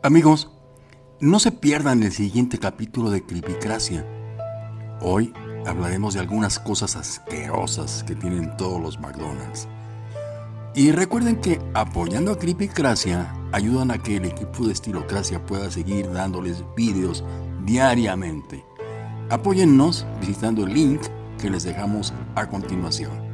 Amigos, no se pierdan el siguiente capítulo de Cripicracia. Hoy hablaremos de algunas cosas asquerosas que tienen todos los McDonald's. Y recuerden que apoyando a Cripicracia ayudan a que el equipo de Estilocracia pueda seguir dándoles vídeos diariamente. Apóyennos visitando el link que les dejamos a continuación.